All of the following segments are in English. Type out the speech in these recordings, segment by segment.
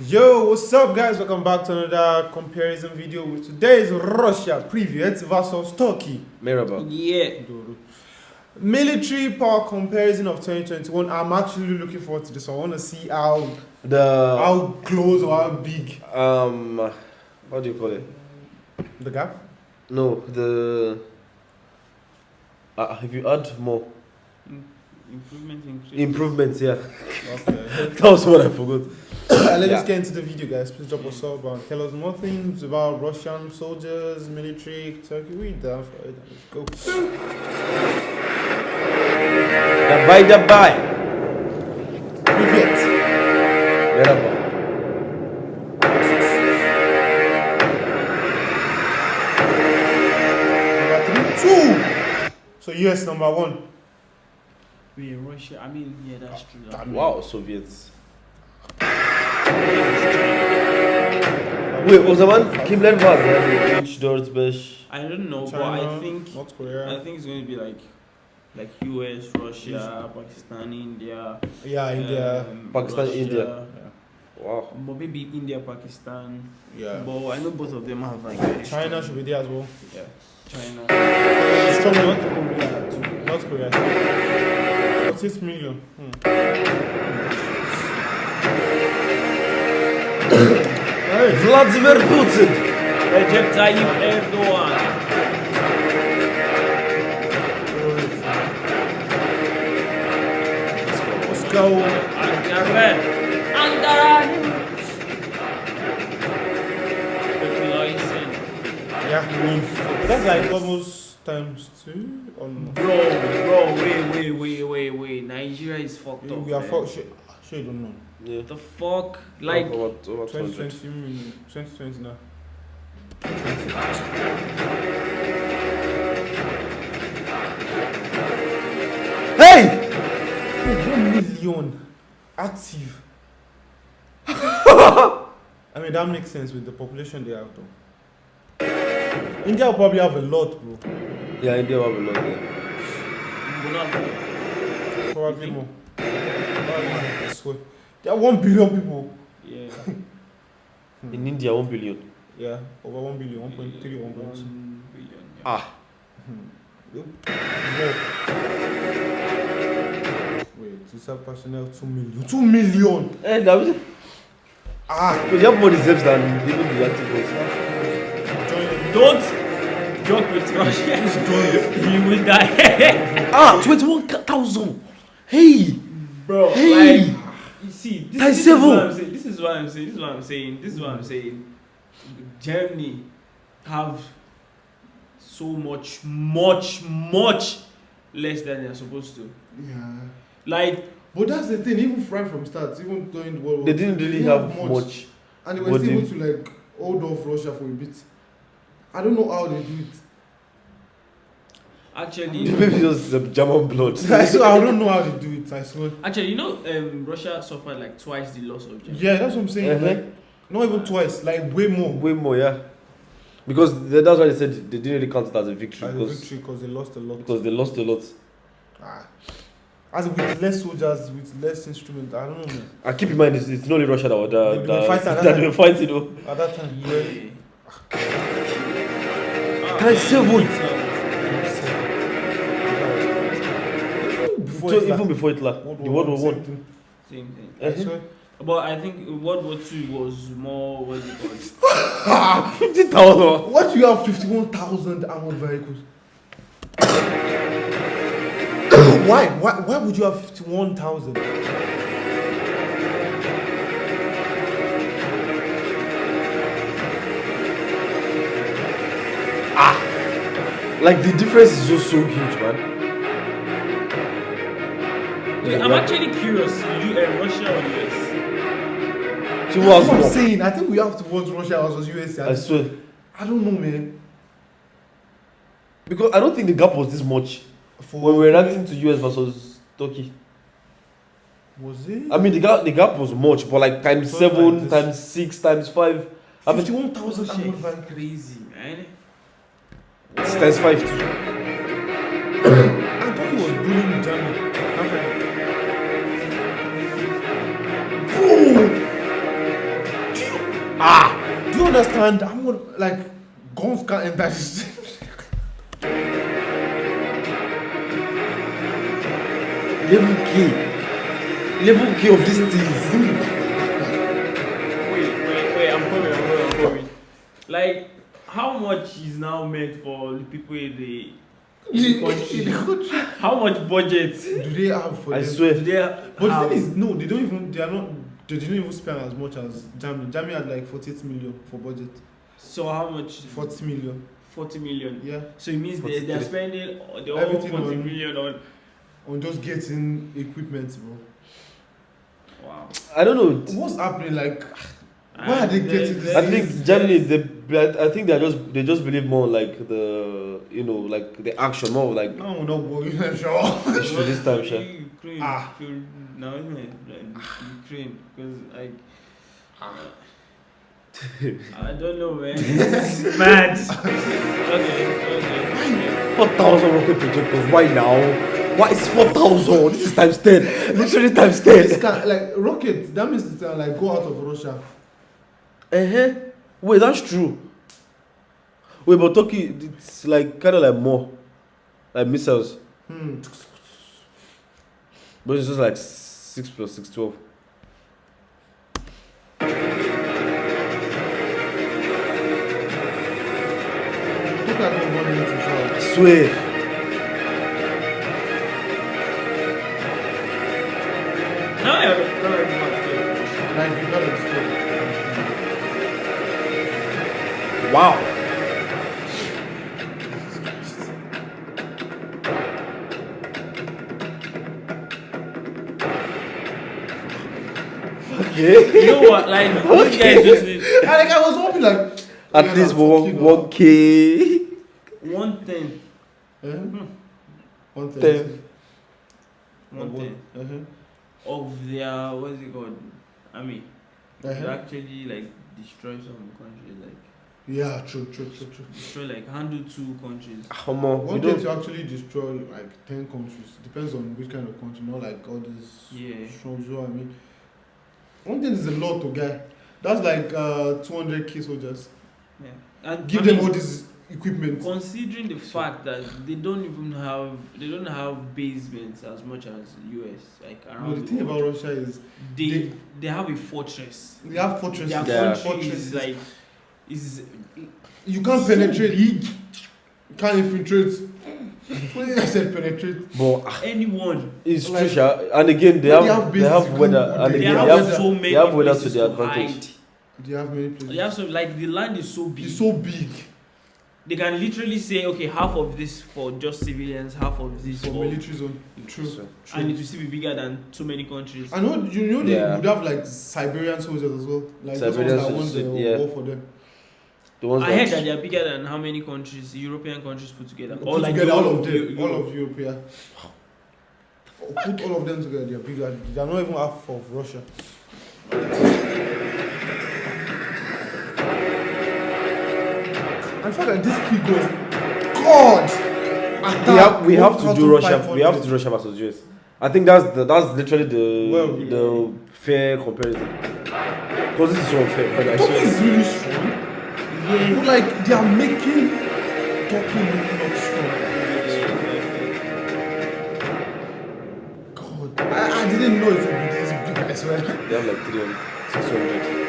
Yo, what's up guys? Welcome back to another comparison video with today's Russia preview it's versus Turkey. Merhaba. Yeah. Military power comparison of 2021. I'm actually looking forward to this. I want to see how The how close or how big um, what do you call it? the gap. No, the. Uh, have you add more Improvement increase. improvements? Yeah, Okay. that was what I forgot. Let's Yeah. just get into the video, guys. Please drop us up and tell us more things about Russian soldiers, military, Turkey. We down for it. Let's go. Давай, давай. Привет. Merhaba. Number three, two. So US number one. Wait, Russia. I mean, yeah, that's true. That. Wow, Soviets. Wait, o zaman kimler var? Yani 3, 4, 5. I don't know, China, but I think North I think it's going to be like like US, Russia, Pakistan, India. Yeah, India. um, Pakistan, Russia, India. Wow. But maybe India, Pakistan. Yeah. But I know both of them have like very China strong- should be there as well. Yeah. China. Strong North North, Korea. North Korea. Six million. Hmm. Hey, Vladimir Putin. Recep Tayyip Erdogan. let's go. Ankara. Ankara. Yeah. That's like almost times two on. Bro, bro, wait, wait, wait, wait, wait. Nigeria is fucked up. We are for sure. Sure, you don't know. Yeah. The fuck? Like, about, about 200. 2020, million- 2020 now. Hey! One million active. I mean, that makes sense with the population they have, though. India will probably have a lot, bro. Yeah, India have a lot. Yeah. Probably more. Probably more, I swear. There are one billion people. yeah. In India, 1 billion. Yeah, over one billion, 1.3, 1.2. One billion, yeah. Ah. Yep. More. Wait, reserve personnel, 2 million? 2 million! Eh, that was. Ah! But you have more reserves than even the active ones. Join it. Don't joke with Russia. you will die. Ah, 21,000! Hey! Bro, Hey! like, see, this, this is what I'm saying. This is what I'm saying. This is what I'm saying. This is what I'm saying. Germany have so much, much, much less than they're supposed to. Yeah. Like, But that's the thing, even right from start, even during the World War They didn't really have much. And they were still able to like hold off Russia for a bit. I don't know how they do it. Actually, the it was the German blood. I swear, I don't know how to do it. I swear. actually, you know, um, Russia suffered like twice the loss of Germany. Yeah, that's what I'm saying. Uh-huh. Like, not even twice, like way more. Way more, yeah. Because th- that's why they said they didn't really count it as a victory As a because victory because they lost a lot. because they lost a lot. Ah. As with less soldiers, with less instruments, I don't know. Man. And keep in mind, it's, it's not only Russia that were They that, were that, fighting at that that they were fighting. You know. At that time, Yeah. Ah, Times seven. Before So Hitler, even before Hitler, World the World War One, One. same thing. Same thing. Swear. But I think World War Two was more what do you call it? Fifty thousand. What do you have 51,000 armored vehicles? why? why? Why would you have 51,000? Ah, Like the difference is just so huge, man. I'm actually curious. You, uh, Russia or US? So That's what I'm saying. I think we have to watch Russia versus USA. I swear. I don't know, man. Because I don't think the gap was this much For when we were ranking to US versus Turkey. was it? I mean, the gap the gap was much, but like times So seven, like times six, times five. I mean, 51,000 Russia armored is vehicles. crazy, man. it's times five too. I thought he was bullying Germany. Ah, do you understand? I'm gonna, like guns can't enter this. Level K. Level K of these things. Wait, wait, wait, I'm coming, I'm coming, I'm coming. Like, how much is now meant for the people in the, in the country? How much budget Do they have for I them? swear. do they But the thing is, no, they don't even. They are not. They didn't even spend as much as Germany. Germany had like 48 million for budget. So how much? 40 million. 40 million. Yeah. So it means they, they are 43. spending the whole Everything 40 on- million on. On just getting equipment, bro. Wow. I don't know. What's happening? Like, Why are they getting this? I think Germany, they, I think they are just they just believe more like the you know like the action more like now we're not sure. issue this time, sure. Ukraine. Ah. Ukraine. Now, isn't it? Like, Ukraine. Because, like. I don't know, man. This mad. okay, okay. Four thousand rocket projectors. Why now? Why is four thousand? This is times ten. Literally times This ten. can, like rocket. That means it's uh, like go out of Russia. Uh huh. Wait, that's true. Wait, but Turkey, it's like kind of like more, like missiles, Hmm. but it's just like six plus six twelve. Look at them running into I Russia. swear. Wow. Okay. You know what? Like, you guys just need And like I was hoping like At yeah, least I'm one fucking one up. k. one thing. Eh? One thing. Ten. One thing. Uh-huh. Of their, what's it called? Army. They Uh-huh. actually, like, destroy some countries. Like, Yeah, true, true, true, true. destroy, like, handle two countries. Come on, we One thing don't. to actually destroy like ten countries depends on which kind of country, not like all these Yeah. strong so I mean one thing is a lot to get. That's like uh two hundred K soldiers. Yeah. And Give I them mean, all this equipment. Considering the fact that they don't even have they don't have basements as much as US like But around the the thing world. about Russia is they, they- they have a fortress. they have fortresses. Their Yeah. country is like is you can't so penetrate. big. You can't infiltrate. What did I said penetrate? But ah, Anyone it's Like- true, and again they have they have they have weather, and they they again have, they have so many they have weather to their advantage. hide. They have many places. They have so like the land is so big. It's so big they can literally say okay half of this for just civilians, half of this for for, military zone. True. So- and it True. will still be bigger than so many countries. I know you know they Yeah. would have like Siberian soldiers as well. Like those ones that won soldiers, the yeah. war for them. The ones I heard that that they are bigger than how many countries, European countries put together. Put Or like together the all of them, Europe. all of Europe, yeah. Put all of them together, they're bigger. They're not even half of Russia. In fact, like this kid goes, God. we have we have to do Russia. We have to do Russia versus US. I think that's the that's literally the Well, the fair comparison. Because this is so unfair. But I Turkey swear. is really strong. Yeah. Like they are making Turkey look not strong. God, I, I didn't know it would be this big. I swear. They have like 300, 600.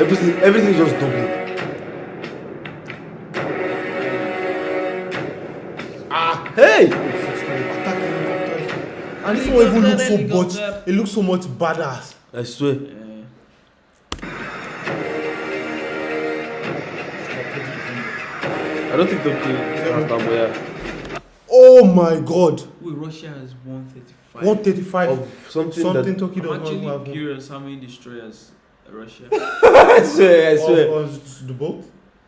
Everything, everything is just double. Ah, hey! Attack. And this one even looks so much. It looks so much badass. I swear. Uh, I don't think the has that yeah. Oh my God. wait, Russia has 135. 135. Of something, Something that. Turkey I'm does not actually have. curious how many destroyers Russia. I swear, I swear. Of, of the boat.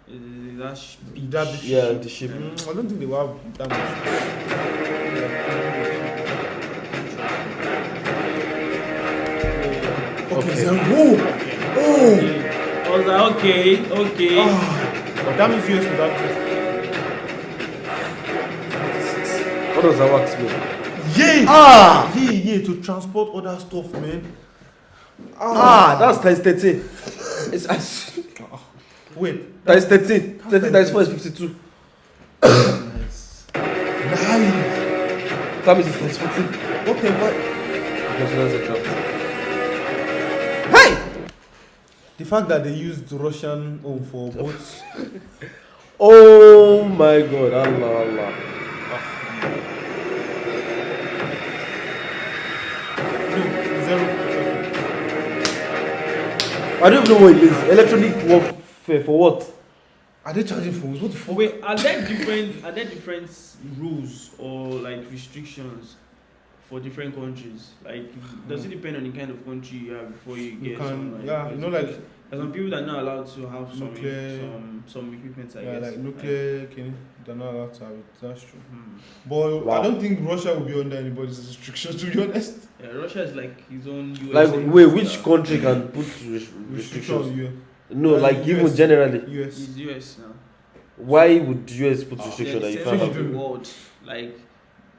uh, that sh- big That big Yeah, ship. the ship. Mm, I don't think they will have that much. Okay, Okay. so whoa, oh, I was like, okay, okay. but that means US without this. What does that wax mean? Yeah, Ah! yeah, yeah, to transport other stuff, man. Ah, that's times 13. It's as- Wait. times 13. 13 times 4 is 52. Nice. Nice. That means it's times 14. Okay, but Yes, that's a Hey. the fact that they used Russian home for both. Oh my god, Allah, Allah. I don't even know what it is. Electronic warfare for what? Are they charging phones? What the fuck? Wait, are there different are there different rules or like restrictions for different countries? Like does it depend on the kind of country you have before you You get can, some, like, yeah, you know, like there's some people that are not allowed to have some Nuclear- some some equipment I yeah, guess. like nuclear, okay, they're not allowed to have it. That's true. Hmm. But Wow. I don't think Russia will be under anybody's restrictions. To be honest, Yeah, Russia is like his own US Like, wait, which country can put res- restrictions. restrictions? No, Uh, like even US. generally. US. He's US now. Why would US put Ah, restriction They're that the you can't have? the world. Like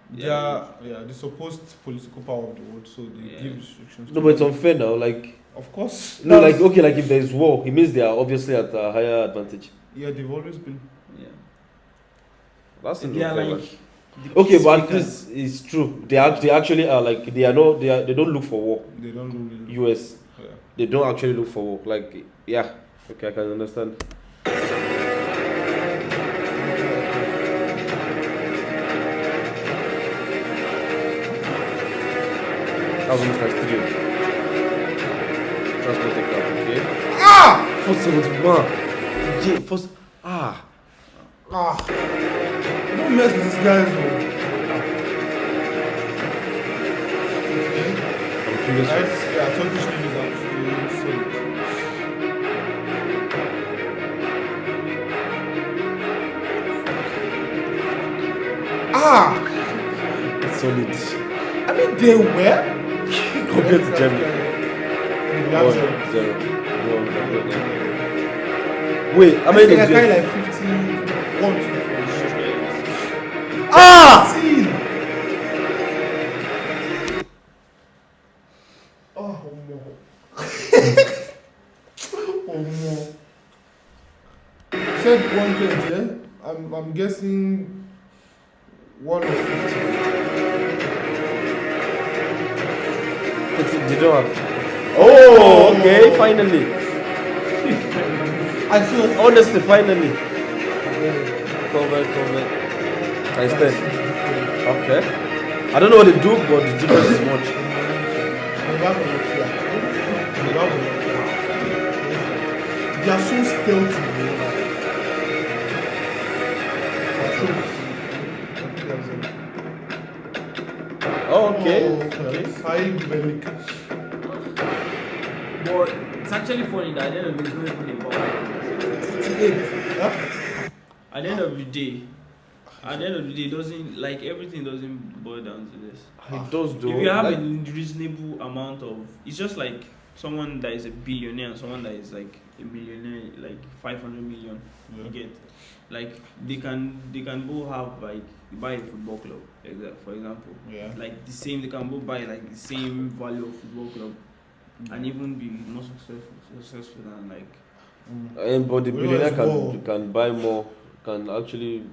They are, yeah, the supposed political power of the world, so they Yeah. give restrictions. No, but it's unfair now. Like, Of course. no, like okay, like if there is war, it means they are obviously at a higher advantage. Yeah, they've always been. yeah. That's They are unfair, like the Okay, but peacemakers. this is true. They act, they actually are like they are not they are they don't look for war. They don't really. US Yeah. they don't actually look for war. Like yeah, okay, I can understand. That was almost like three. Transport aircraft, okay. Ah! Four seventy one. J first ah. Ah! Don't mess with these guys, bro. I'm curious. Right? Yeah, Turkish name is actually solid. Ah! It's solid. I mean, they were. Compared to Germany. Oh, zero. No, no, no. Wait, how many does US? like 51 to Ah! See? Oh, no. oh, no. Said 120, yeah? I'm, I'm guessing 1 or 50. It's, they don't have. Oh, okay, finally. I feel Honestly, finally. Cover, cover. Times 10. Okay. I don't know what they do, but the difference is much. They are so stealthy. Oh, okay. Oh, High it's actually funny that at the end of the day, it's not even about 68. Huh? At the end of the day, at the end of the day, it doesn't like everything doesn't boil down to this. It does do. if you have like, a reasonable amount of, it's just like someone that is a billionaire and someone that is like a millionaire, like 500 million. You get like they can they can both have like buy a football club, for example. Yeah. Like the same, they can both buy like the same value of football club and even be more successful successful than like um, but the Well, billionaire it's more. can can buy more. Can actually.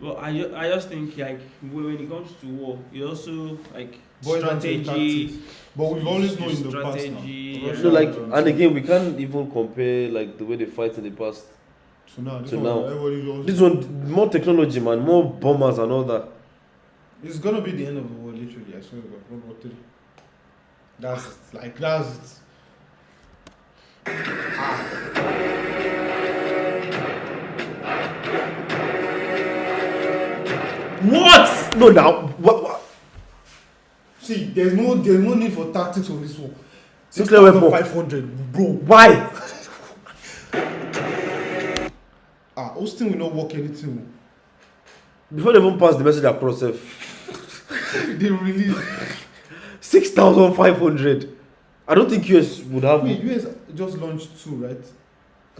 Well, I, ju- I just think like when when it comes to war, it also like Boils down to the strategy. But we've always known in the past now. Strategy, So like, and again, we can't even compare like the way they fight in the past. So now, this to one, now. This one, more technology, man, more bombers and all that. It's gonna be the end of the world, literally. I swear to God. World War Three. That's. Like, that's. What? No, now, what, what? See, there's no, there's no need for tactics on this one. 6,500, bro. Why? ah, hosting will not work anything. Before they even pass the message across, eh? they release. 6,500. I don't think US would have. Wait, US just launched two, right?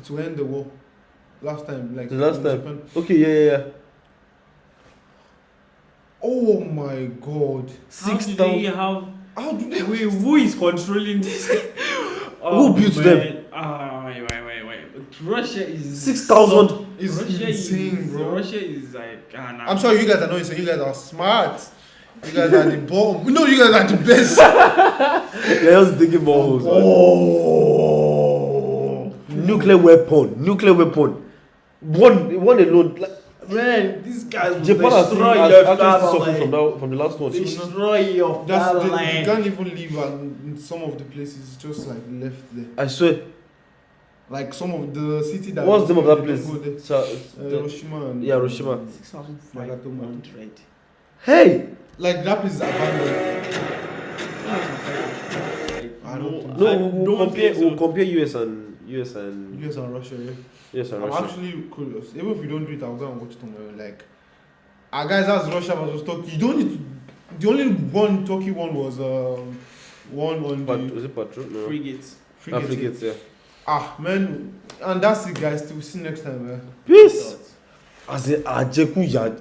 To end the war. Last time, like the last time. Japan. Okay, yeah, yeah, yeah. Oh my god. Six how do they have how do they wait, who is controlling this? oh, who built man. them? Ah, wait, wait, wait, wait. Russia is six thousand is Russia insane, is, bro. Russia is like ah, nah. I'm sorry you guys are not insane, you guys are smart. You guys are the bomb. No, you guys are the best. They're just digging more holes. Oh. Nuclear weapon. Nuclear weapon. One, one alone. Like, Man, these guys will Japan has, destroy has your actually suffered fatherland. from, that, from the last one. Destroy your That's the, you can't even live and in some of the places. It's just like left there. I swear. Like some of the city that. What's the name of that place? don't go there. So, Uh, the- Hiroshima and yeah, Hiroshima. 6,500. Hey! Like that place is abandoned. I don't No, think I we'll, we'll don't compare, think so. we'll compare US and US and US and Russia. Yeah. US and I'm Russia. actually curious. Even if you don't do it, I'll go and watch tomorrow. Like, ah, guys, that's Russia versus Turkey. You don't need to. The only one Turkey one was um, one on Pat, the was it Patrol? No. Frigates. frigate. Africans, yeah. Ah, man, and that's it, guys. Till we see you next time, man. Peace! As in, Ajeku Yan.